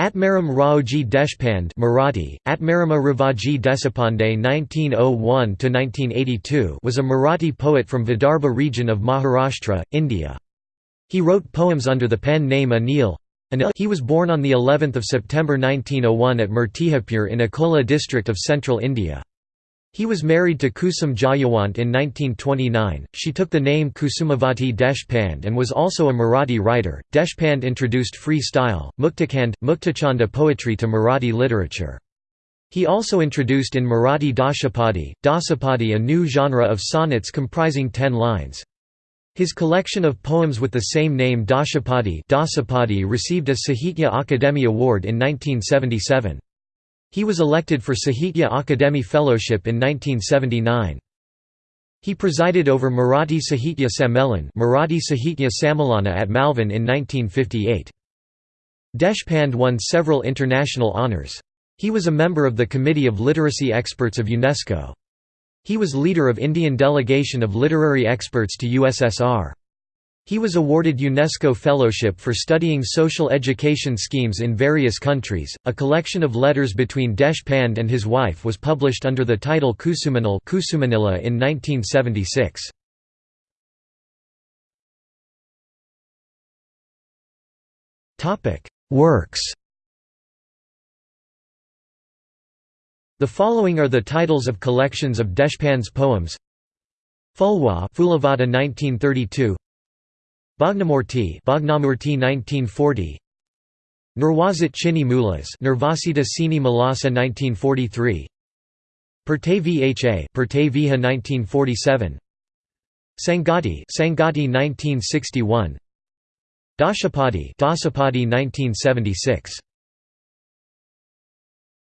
Atmaram Raoji Deshpande Marathi, Atmarama Ravaji Desapande 1901–1982 was a Marathi poet from Vidarbha region of Maharashtra, India. He wrote poems under the pen name Anil. He was born on the 11th of September 1901 at Murtizapur in Akola district of central India. He was married to Kusum Jayawant in 1929. She took the name Kusumavati Deshpande and was also a Marathi writer. Deshpande introduced free style, Muktakand, Muktachanda poetry to Marathi literature. He also introduced in Marathi Dashapadi, Dasapadi a new genre of sonnets comprising ten lines. His collection of poems with the same name Dashapadi, Dasapadi received a Sahitya Akademi Award in 1977. He was elected for Sahitya Akademi Fellowship in 1979. He presided over Marathi Sahitya Sammelan Marathi Sahitya Sammelana at Malvan in 1958. Deshpande won several international honours. He was a member of the Committee of Literacy Experts of UNESCO. He was leader of Indian delegation of literary experts to USSR. He was awarded UNESCO Fellowship for studying social education schemes in various countries. A collection of letters between Deshpande and his wife was published under the title Kusumanil Kusumanila in 1976. Topic: Works. The following are the titles of collections of Deshpande's poems. Fulwa Fulavada 1932 Bhagnamurti Bhagnamurti 1940 Nirwazit Chini Mulas Nirvasita Sini Malasa 1943 Perte Vha Perte Viha 1947 Sangati Sangati 1961 Dashapadi Dasapadi 1976